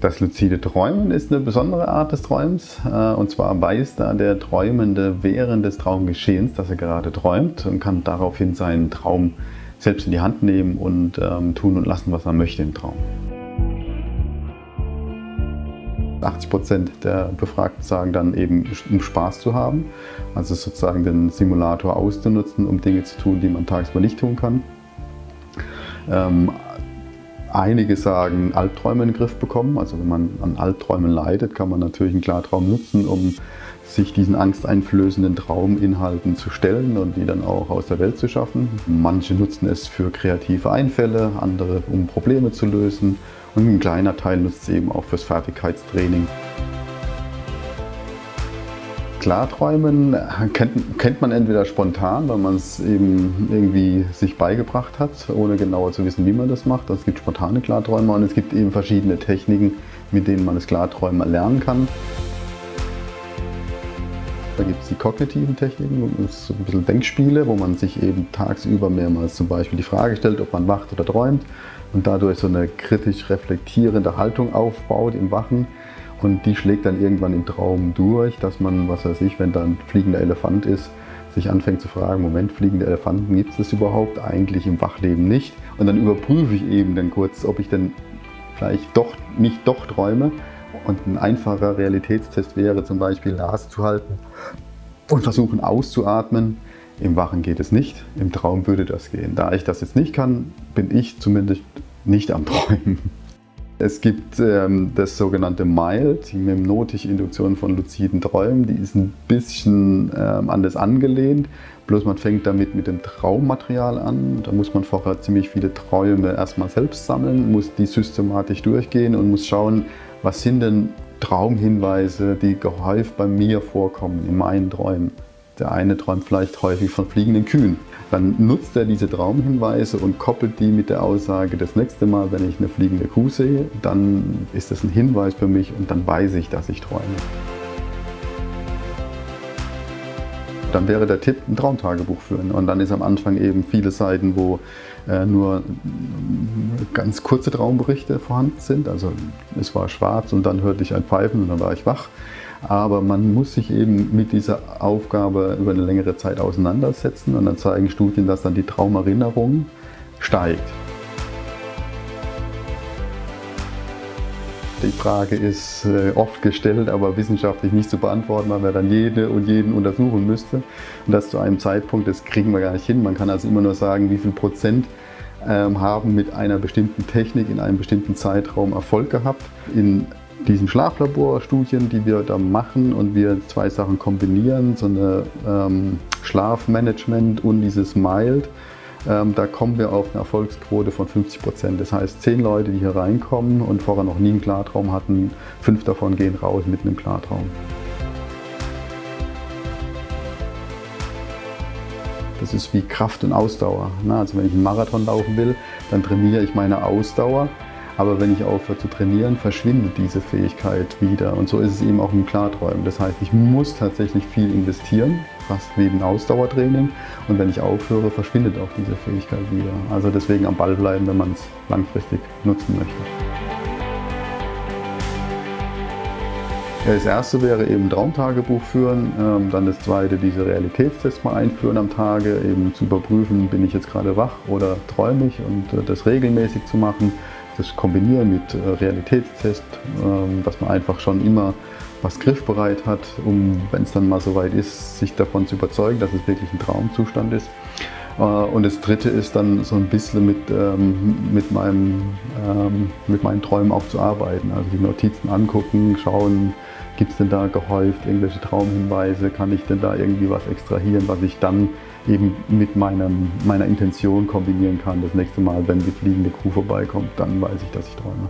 Das luzide Träumen ist eine besondere Art des Träumens. Äh, und zwar weiß da der Träumende während des Traumgeschehens, dass er gerade träumt und kann daraufhin seinen Traum selbst in die Hand nehmen und ähm, tun und lassen, was er möchte im Traum. 80 Prozent der Befragten sagen dann eben, um Spaß zu haben, also sozusagen den Simulator auszunutzen, um Dinge zu tun, die man tagsüber nicht tun kann. Ähm, Einige sagen, Albträume in den Griff bekommen. Also wenn man an Albträumen leidet, kann man natürlich einen Klartraum nutzen, um sich diesen angsteinflößenden Trauminhalten zu stellen und die dann auch aus der Welt zu schaffen. Manche nutzen es für kreative Einfälle, andere um Probleme zu lösen und ein kleiner Teil nutzt es eben auch fürs Fertigkeitstraining. Klarträumen kennt, kennt man entweder spontan, weil man es eben irgendwie sich beigebracht hat, ohne genauer zu wissen, wie man das macht. Also es gibt spontane Klarträume und es gibt eben verschiedene Techniken, mit denen man das Klarträumen erlernen kann. Da gibt es die kognitiven Techniken, das so ein bisschen Denkspiele, wo man sich eben tagsüber mehrmals zum Beispiel die Frage stellt, ob man wacht oder träumt und dadurch so eine kritisch reflektierende Haltung aufbaut im Wachen. Und die schlägt dann irgendwann im Traum durch, dass man, was weiß ich, wenn da ein fliegender Elefant ist, sich anfängt zu fragen, Moment, fliegende Elefanten, gibt es das überhaupt? Eigentlich im Wachleben nicht. Und dann überprüfe ich eben dann kurz, ob ich denn vielleicht doch nicht doch träume. Und ein einfacher Realitätstest wäre zum Beispiel Nase zu halten und versuchen auszuatmen. Im Wachen geht es nicht, im Traum würde das gehen. Da ich das jetzt nicht kann, bin ich zumindest nicht am Träumen. Es gibt ähm, das sogenannte MILD, die memnotische Induktion von luziden Träumen. Die ist ein bisschen ähm, anders angelehnt, bloß man fängt damit mit dem Traummaterial an. Da muss man vorher ziemlich viele Träume erstmal selbst sammeln, muss die systematisch durchgehen und muss schauen, was sind denn Traumhinweise, die gehäuft bei mir vorkommen, in meinen Träumen. Der eine träumt vielleicht häufig von fliegenden Kühen. Dann nutzt er diese Traumhinweise und koppelt die mit der Aussage, das nächste Mal, wenn ich eine fliegende Kuh sehe, dann ist das ein Hinweis für mich und dann weiß ich, dass ich träume. Dann wäre der Tipp, ein Traumtagebuch führen. Und dann ist am Anfang eben viele Seiten, wo äh, nur ganz kurze Traumberichte vorhanden sind. Also es war schwarz und dann hörte ich ein Pfeifen und dann war ich wach. Aber man muss sich eben mit dieser Aufgabe über eine längere Zeit auseinandersetzen und dann zeigen Studien, dass dann die Traumerinnerung steigt. Die Frage ist äh, oft gestellt, aber wissenschaftlich nicht zu beantworten, weil man dann jede und jeden untersuchen müsste. Und das zu einem Zeitpunkt, das kriegen wir gar nicht hin. Man kann also immer nur sagen, wie viel Prozent ähm, haben mit einer bestimmten Technik in einem bestimmten Zeitraum Erfolg gehabt. In diesen Schlaflaborstudien, die wir da machen und wir zwei Sachen kombinieren, so eine ähm, Schlafmanagement und dieses Mild, da kommen wir auf eine Erfolgsquote von 50 Prozent. Das heißt, zehn Leute, die hier reinkommen und vorher noch nie einen Klartraum hatten, fünf davon gehen raus mit einem Klartraum. Das ist wie Kraft und Ausdauer. Ne? Also wenn ich einen Marathon laufen will, dann trainiere ich meine Ausdauer aber wenn ich aufhöre zu trainieren, verschwindet diese Fähigkeit wieder. Und so ist es eben auch im Klarträumen. Das heißt, ich muss tatsächlich viel investieren, fast wie ein Ausdauertraining. Und wenn ich aufhöre, verschwindet auch diese Fähigkeit wieder. Also deswegen am Ball bleiben, wenn man es langfristig nutzen möchte. Das erste wäre eben Traumtagebuch führen, ähm, dann das zweite diese Realitätstests mal einführen am Tage, eben zu überprüfen, bin ich jetzt gerade wach oder träume ich und äh, das regelmäßig zu machen das kombinieren mit äh, Realitätstest, ähm, dass man einfach schon immer was griffbereit hat, um, wenn es dann mal soweit ist, sich davon zu überzeugen, dass es wirklich ein Traumzustand ist. Äh, und das dritte ist dann so ein bisschen mit, ähm, mit, meinem, ähm, mit meinen Träumen auch zu arbeiten. Also die Notizen angucken, schauen, gibt es denn da gehäuft irgendwelche Traumhinweise, kann ich denn da irgendwie was extrahieren, was ich dann eben mit meinem, meiner Intention kombinieren kann. Das nächste Mal, wenn die fliegende Kuh vorbeikommt, dann weiß ich, dass ich träume.